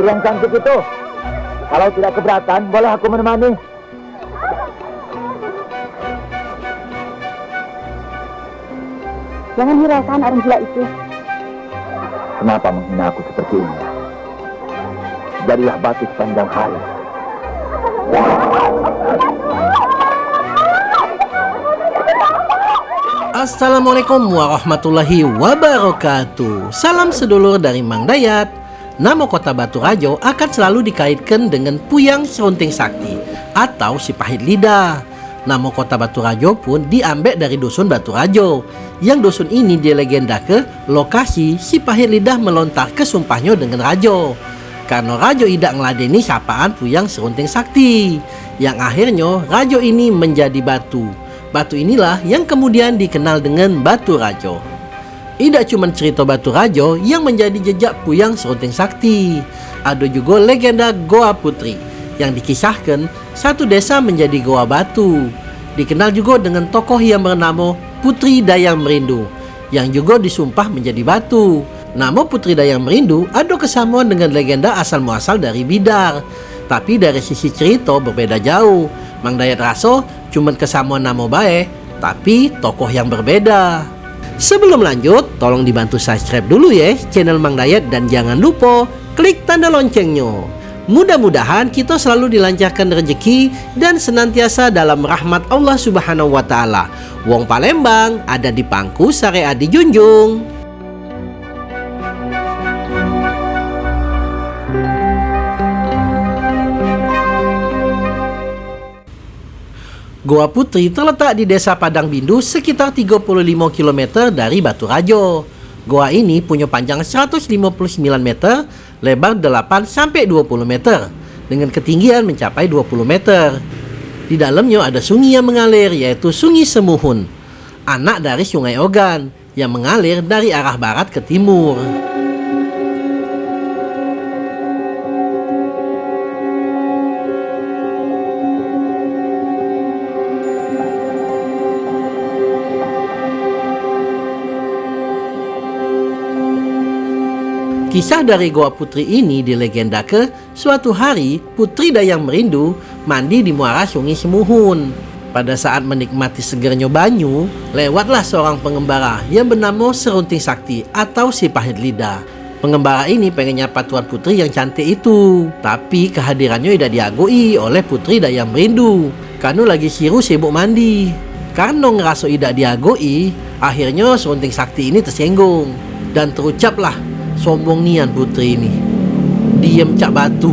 putri yang cantik itu. Kalau tidak keberatan, boleh aku menemani. Jangan hiraukan orang gila itu. Kenapa menghina aku seperti ini? Jadilah batu sepanjang hari. Assalamualaikum warahmatullahi wabarakatuh Salam sedulur dari Mang Dayat Nama kota Batu Rajo akan selalu dikaitkan dengan Puyang Serunting Sakti Atau si pahit lidah. Nama kota Batu Rajo pun diambil dari dusun Batu Rajo. Yang dusun ini dilegenda ke lokasi si pahit lidah melontar ke sumpahnya dengan Rajo. Karena Rajo tidak ngeladeni sapaan Puyang Serunting Sakti Yang akhirnya Rajo ini menjadi batu. Batu inilah yang kemudian dikenal dengan Batu Rajo. Tidak cuma cerita Batu Rajo yang menjadi jejak Puyang Serunting Sakti. Ada juga legenda Goa Putri yang dikisahkan satu desa menjadi Goa Batu. Dikenal juga dengan tokoh yang bernama Putri Dayang Merindu yang juga disumpah menjadi batu. Nama Putri Dayang Merindu ada kesamaan dengan legenda asal muasal dari Bidar. Tapi dari sisi cerita berbeda jauh. Mang Dayat Raso cuman kesamaan nama baik, tapi tokoh yang berbeda. Sebelum lanjut, tolong dibantu subscribe dulu ya channel Mang Dayat dan jangan lupa klik tanda loncengnya. Mudah-mudahan kita selalu dilancarkan rezeki dan senantiasa dalam rahmat Allah Subhanahu wa taala. Wong Palembang ada di pangku syariat dijunjung. Goa Putri terletak di desa Padang Bindu sekitar 35 km dari Batu Rajo. Goa ini punya panjang 159 meter, lebar 8 sampai 20 meter, dengan ketinggian mencapai 20 meter. Di dalamnya ada sungai yang mengalir yaitu Sungai Semuhun, anak dari Sungai Ogan yang mengalir dari arah barat ke timur. Kisah dari Goa Putri ini dilegenda ke suatu hari Putri Dayang Merindu mandi di muara sungai Semuhun. Pada saat menikmati segernya banyu, lewatlah seorang pengembara yang bernama Serunting Sakti atau si pahit lidah. Pengembara ini pengen nyapa Tuan Putri yang cantik itu. Tapi kehadirannya tidak diagui oleh Putri Dayang Merindu. Karena lagi siru sibuk mandi. Karena ngerasa tidak diagui, akhirnya Serunting Sakti ini tersinggung. Dan terucaplah sombong nian putri ini. Diam cak batu.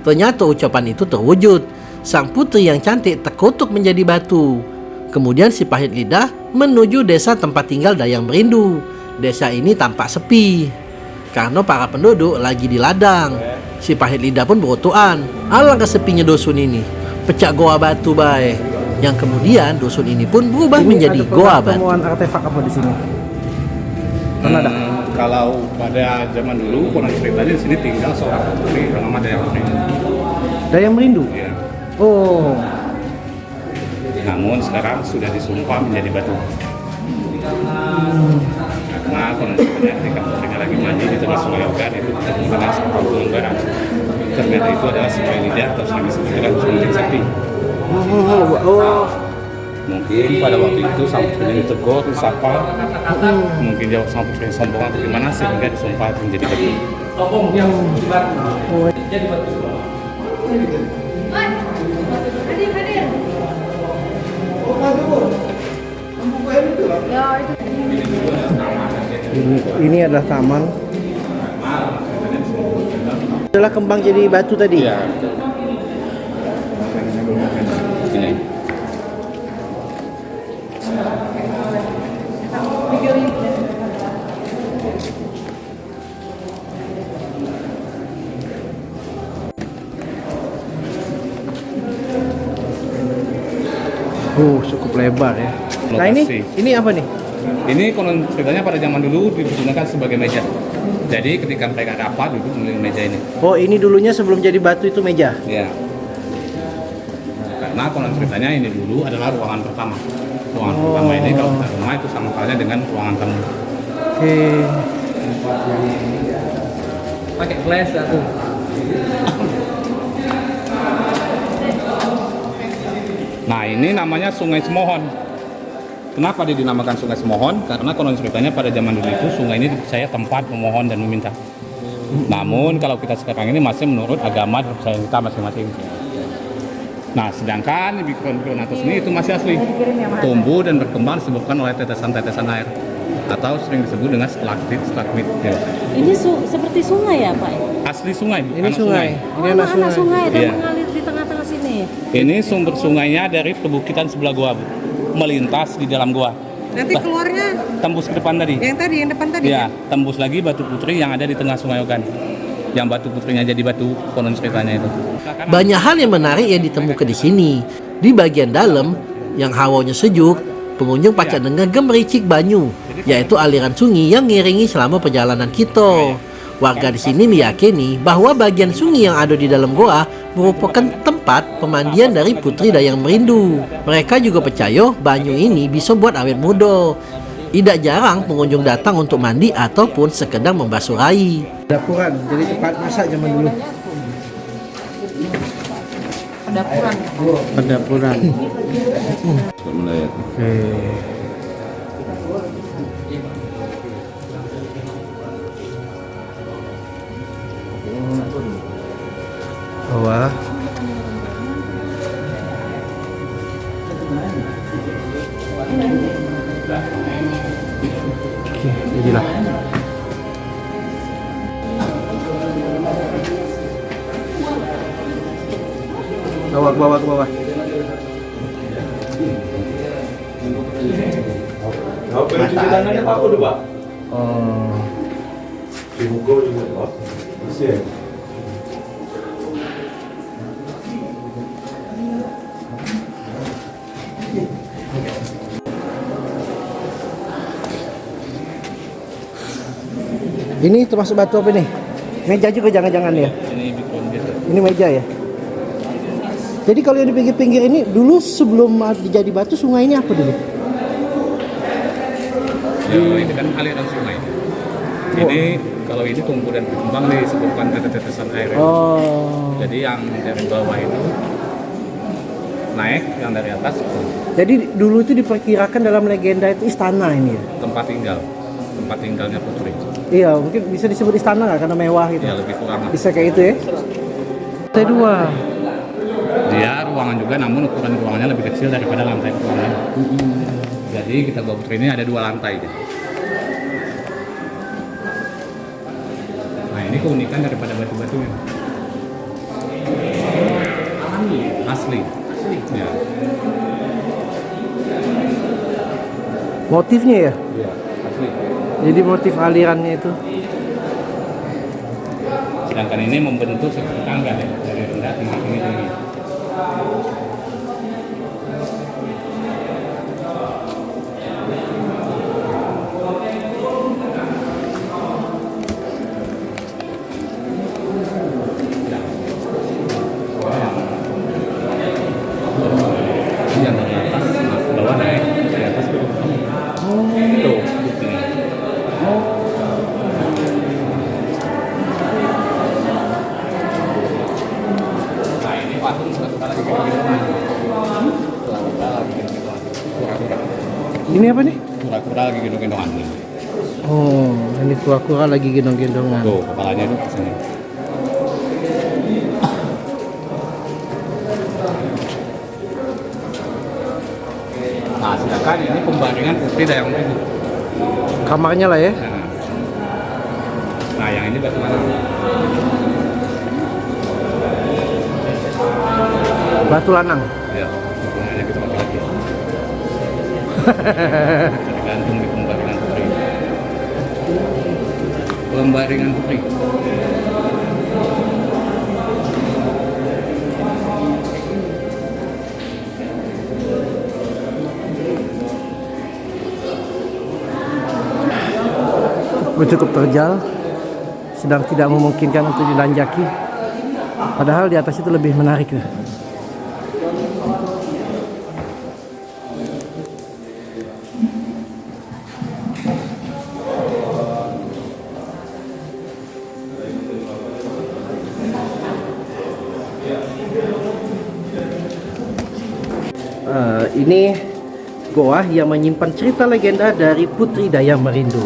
Ternyata ucapan itu terwujud. Sang putri yang cantik terkutuk menjadi batu. Kemudian si pahit lidah menuju desa tempat tinggal Dayang Merindu. Desa ini tampak sepi. Karena para penduduk lagi di ladang. Si pahit lidah pun berutuan. Alangkah sepinya dusun ini. Pecah goa batu baik. Yang kemudian dusun ini pun berubah Ini menjadi ada goa batu. temuan artefak apa di sini? Mana ada? Hmm, kalau pada zaman dulu konon ceritanya di sini tinggal seorang putri bernama Dayang Merindu. Dayang Merindu. Ya. Oh, Namun sekarang sudah disumpah menjadi batu. Karena konon ceritanya ketika putrinya lagi mandi di tengah sungai Ogan itu ketemu dengan seorang pengembara. Ternyata itu adalah sungai lidah atau sungai disebutkan sungai sakti. oh, oh. Mungkin pada waktu itu sang putrinya ditegur, disapa, mungkin jawab sang putri sombong atau gimana sehingga disumpah menjadi batu. Ini, ini adalah taman. Adalah kembang jadi batu tadi. Iya. Ini. Oh, cukup lebar ya. Nah ini, Lokasi. ini apa nih? Ini konon ceritanya pada zaman dulu digunakan sebagai meja. Jadi ketika mereka rapat duduk memilih meja ini. Oh, ini dulunya sebelum jadi batu itu meja. Ya. Karena konon ceritanya ini dulu adalah ruangan pertama. Ruangan Oh. pertama ini kalau kita rumah itu sama halnya dengan ruangan tamu. Oke. pakai flash aku. Nah ini namanya Sungai Semohon. Kenapa dia dinamakan Sungai Semohon? Karena konon ceritanya pada zaman dulu itu sungai ini dipercaya tempat memohon dan meminta. Namun kalau kita sekarang ini masih menurut agama dan percayaan kita masing-masing. Nah, sedangkan Bikron-Bikronatus ini itu masih asli. Tumbuh dan berkembang disebabkan oleh tetesan-tetesan air atau sering disebut dengan stalaktit stalagmit ya. Ini su- seperti sungai ya Pak? asli sungai Ini anak sungai. Oh, Ini anak anak sungai. sungai dan Iya. mengalir di tengah-tengah sini. ini sumber sungainya dari perbukitan sebelah gua Bu. melintas di dalam gua Nanti keluarnya tembus ke depan tadi yang tadi, yang depan tadi. ya tembus lagi batu putri yang ada di tengah sungai Ogan yang batu putrinya jadi batu konon ceritanya itu Banyak hal yang menarik yang ditemukan di sini. Di bagian dalam, yang hawanya sejuk, pengunjung pacak dengar gemericik banyu, yaitu aliran sungai yang ngiringi selama perjalanan kita. Warga di sini meyakini bahwa bagian sungai yang ada di dalam goa merupakan tempat pemandian dari Putri Dayang Merindu. Mereka juga percaya banyu ini bisa buat awet muda. Tidak jarang pengunjung datang untuk mandi ataupun sekedar membasuh rai. Dapuran, jadi tempat masak zaman dulu. Dapuran. Pendapuran. Bawah. Oke, jadilah. Bawah, ke bawah, ke bawah. Oh. Ini termasuk batu apa nih? Meja juga jangan-jangan ya? ini Bikron biasa Ini meja ya? Jadi kalau yang di pinggir-pinggir ini dulu sebelum dijadi batu sungai ini apa dulu? ya ini kan aliran sungai ini kalau ini tumbuh dan berkembang nih disebabkan tetesan air Oh. jadi yang dari bawah itu naik yang dari atas Jadi dulu itu diperkirakan dalam legenda itu istana ini ya? tempat tinggal tempat tinggalnya putri Iya, mungkin bisa disebut istana nggak karena mewah gitu. ya lebih kurang Bisa kayak itu ya? Lantai dua. Dia ruangan juga namun ukuran ruangannya lebih kecil daripada lantai ruangan jadi kita gua putri ini ada dua lantai gitu. nah ini keunikan daripada batu-batunya. Asli. Ya. Motifnya ya? Iya, asli. Jadi motif alirannya itu. sedangkan ini membentuk seperti tangga deh dari rendah tinggi tinggi tinggi Ini patung. Kura-kura lagi gitu-gituan. Kura-kura. Ini apa nih? Kura-kura lagi gendong-gendongan. Oh, ini kura-kura lagi gendong-gendongan. Tuh kepalanya itu ke sini. Nah sedangkan ini pembaringan putri dayang itu. Kamarnya lah ya. Nah, nah yang ini batu Batu lanang. Ya, hubungannya kita laki-laki. Tergantung di pembaringan putri. Pembaringan putri. cukup terjal sedang tidak memungkinkan untuk dilanjaki padahal di atas itu lebih menarik ya. Ini goa yang menyimpan cerita legenda dari Putri Dayang Merindu.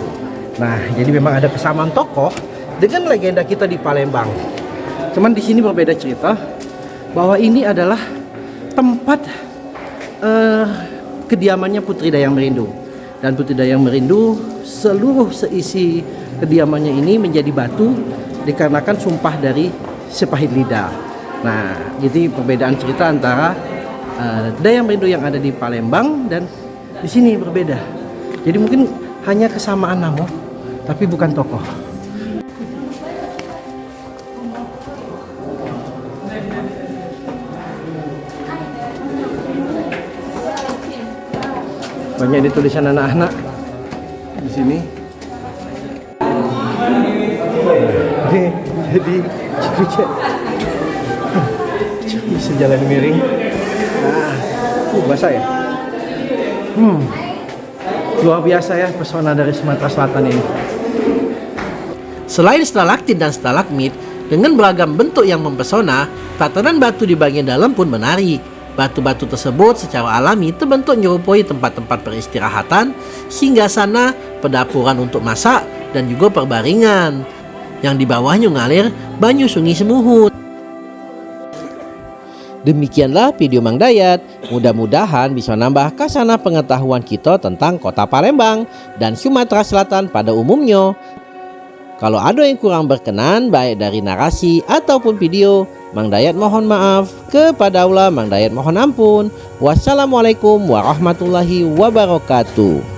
Nah, jadi memang ada kesamaan tokoh dengan legenda kita di Palembang. Cuman di sini berbeda cerita bahwa ini adalah tempat eh, kediamannya Putri Dayang Merindu. Dan Putri Dayang Merindu seluruh seisi kediamannya ini menjadi batu dikarenakan sumpah dari sepahit lidah. Nah, jadi perbedaan cerita antara eh, Dayang Merindu yang ada di Palembang dan di sini berbeda. Jadi mungkin hanya kesamaan nama, tapi bukan tokoh. Banyak di tulisan anak-anak di sini. Ini jadi cek bisa jalan miring. Uh, basah ya. Hmm, luar biasa ya pesona dari Sumatera Selatan ini. Selain stalaktit dan stalagmit, dengan beragam bentuk yang mempesona, tatanan batu di bagian dalam pun menarik. Batu-batu tersebut secara alami terbentuk menyerupai tempat-tempat peristirahatan, singgah sana, pedapuran untuk masak, dan juga perbaringan. Yang di bawahnya ngalir banyu sungai Semuhut. Demikianlah video Mang Dayat. Mudah-mudahan bisa nambah kasana pengetahuan kita tentang kota Palembang dan Sumatera Selatan pada umumnya. Kalau ada yang kurang berkenan baik dari narasi ataupun video, Mang Dayat mohon maaf. Kepada Allah Mang Dayat mohon ampun. Wassalamualaikum warahmatullahi wabarakatuh.